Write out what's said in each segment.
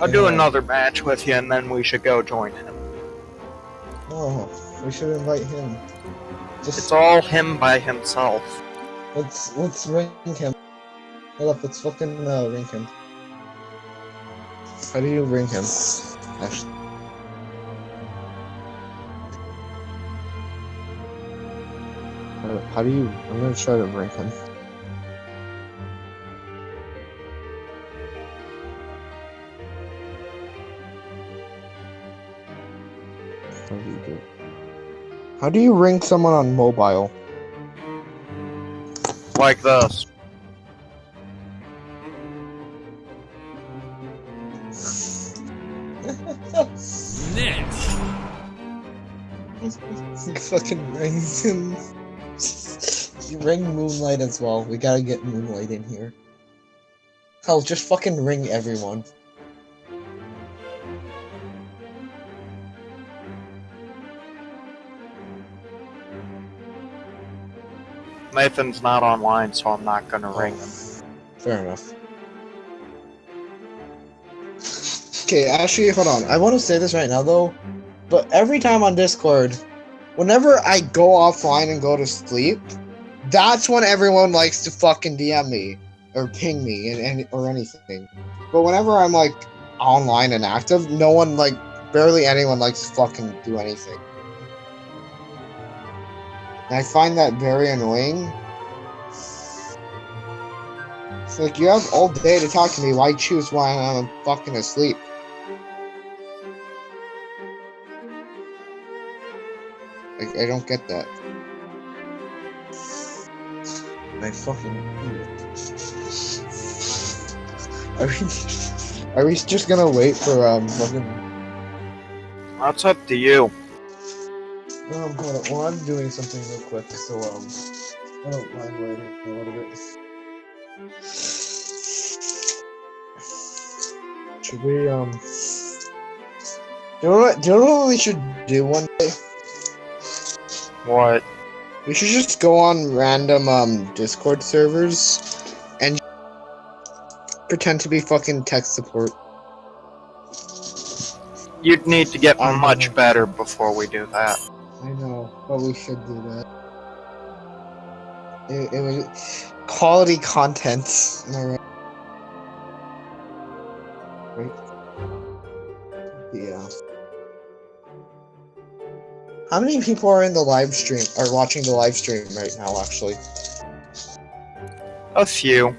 I'll do another match with you, and then we should go join him. No, we should invite him. Just It's all him by himself. let's let's ring him. Hold up, let's fucking uh, ring him. How do you ring him? Actually. How- How do you? I'm gonna try to ring him. How do you do? it? How do you ring someone on mobile? Like this. Next. He fucking rings him. you ring Moonlight as well. We gotta get Moonlight in here. Hell, just fucking ring everyone. Nathan's not online, so I'm not gonna ring him. Fair enough. Okay, actually, hold on. I want to say this right now, though. But every time on Discord, whenever I go offline and go to sleep, that's when everyone likes to fucking DM me or ping me and, and or anything. But whenever I'm like online and active, no one like barely anyone likes to fucking do anything. And I find that very annoying. It's like you have all day to talk to me. Why choose when I'm fucking asleep? Like I don't get that. I fucking Are we, are we just gonna wait for um fucking That's up to you. Um hold. Well I'm doing something real quick, so um I don't mind waiting a little bit. Should we um do you know what do you know what we should do one day? What? We should just go on random um Discord servers and pretend to be fucking tech support. You'd need to get much better before we do that. I know, but we should do that. It, it was quality content. Am I right? Right? Yeah. How many people are in the live stream? Are watching the live stream right now? Actually. A few.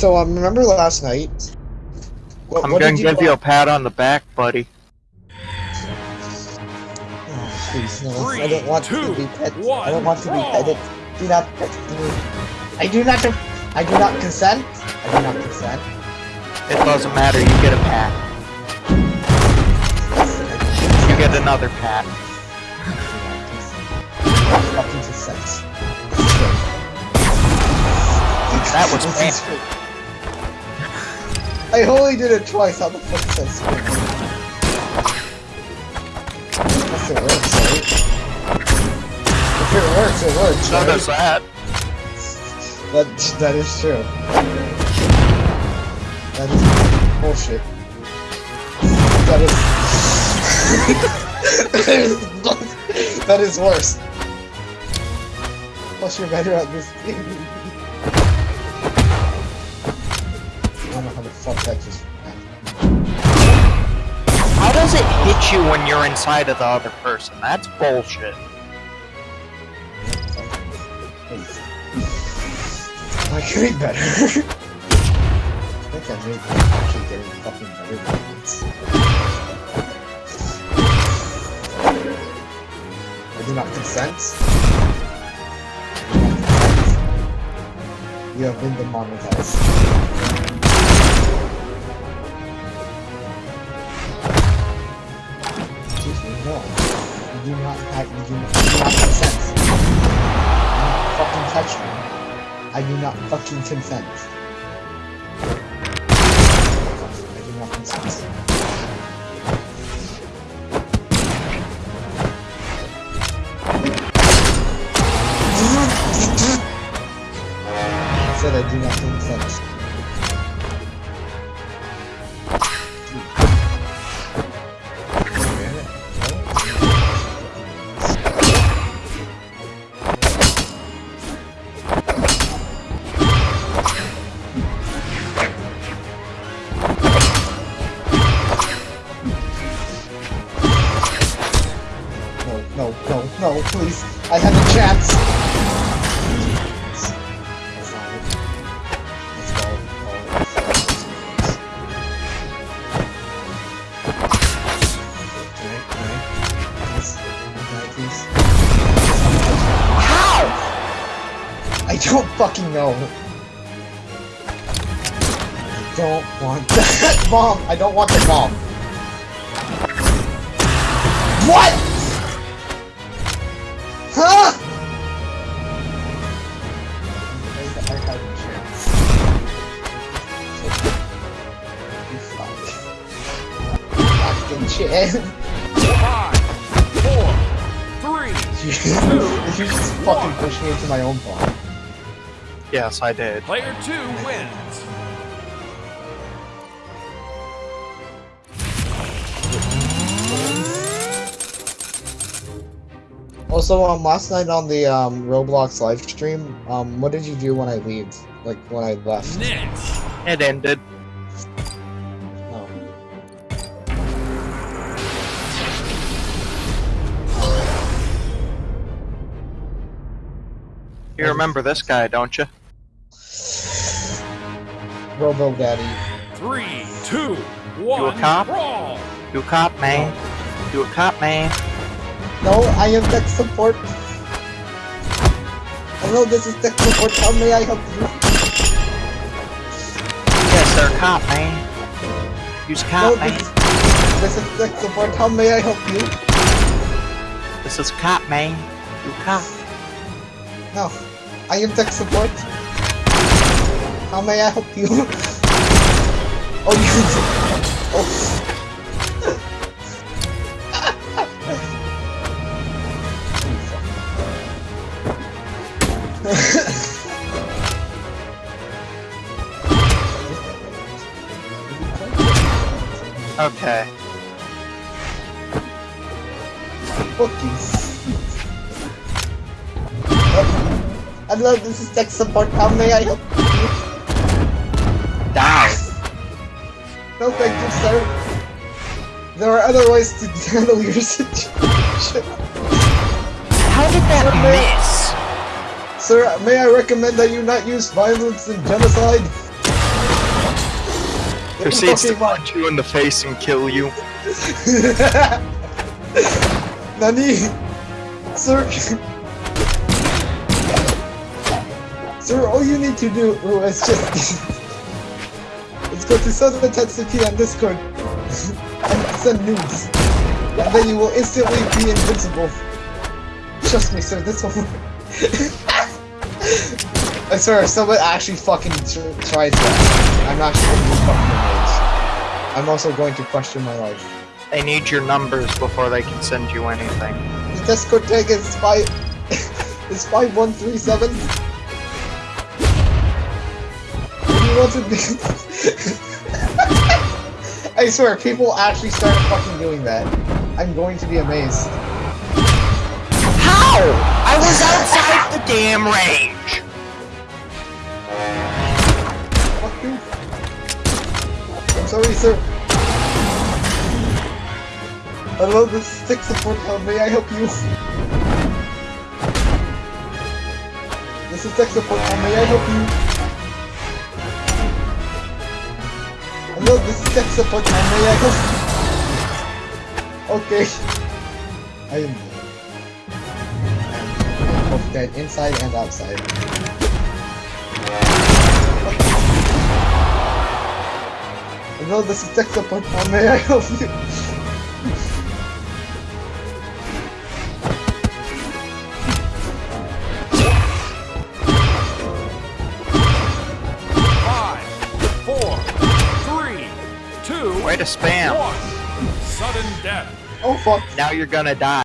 So um, remember last night? What, I'm what gonna did give you a pat on the back, buddy. Oh, please, no. I don't want two, to be pet. I don't want to be petted. Do not pet me. I do not. I do not consent. I do not consent. It doesn't matter, you get a pat. You get another pat. Fucking consent. That was Fucking fair. screw. I only did it twice. How the fuck is that screw? Unless it works, right? If it works, it works. Right? does that. That that is true. That is bullshit. That is that is worse. Plus, you're better at this game. The fuck that just. How does it hit you when you're inside of the other person? That's bullshit. I could be better. I think I may be actually getting fucking better than once. I do not consent. I do not consent. You have been demonetized. No. You do not I you do not, you do consent. You do not fucking touch me. I do not fucking consent. I do not consent. I said I do not consent. Don't fucking know. I don't want that bomb. I don't want the bomb. What? Huh? I, I had a chance. You fuck. Fucking. Five, four, three. you just fucking push me into my own bomb. Yes, I did. Player two wins. Also, um, last night on the um Roblox live stream, um, what did you do when I leave? Like when I left? Next. It ended. Oh. You remember this guy, don't you? Robo Daddy. Three, two, one. cop? Brawl. You a cop, man. You a cop, man. No, I am tech support. Hello, this is tech support. How may I help you? Yes, sir, cop, man. You's No, cop, man. this, this is tech support. How may I help you? This is cop, man. You cop. No, I am tech support. How may I help you? oh, you. Oh. Okay. Fuck you. Hello, this is tech support. How may I help you? Die. No, thank you, sir. There are other ways to handle your situation. How did that miss? Sir, may I recommend that you not use violence and genocide? Proceeds to punch you in the face and kill you. Nani? Sir? Sir, all you need to do is just... go to Southern Tetsuki on Discord and send news. And then you will instantly be invincible. Trust me, sir, this will work. I swear, if someone actually fucking tr- tries that, I'm actually going to fucking. I'm also going to question my life. They need your numbers before they can send you anything. The Discord tag is five is five one three seven. You want to be I swear, people actually started fucking doing that. I'm going to be amazed. How? I was outside the damn range. Fuck you. I'm sorry, sir. Hello, this is tech support. How may I help you? This is tech support. How may I help you? Hello, this is tech support. I help? Okay. I am both dead inside and outside. Hello, this is tech support. I help you? To spam. Sudden death. Oh fuck. Now you're gonna die.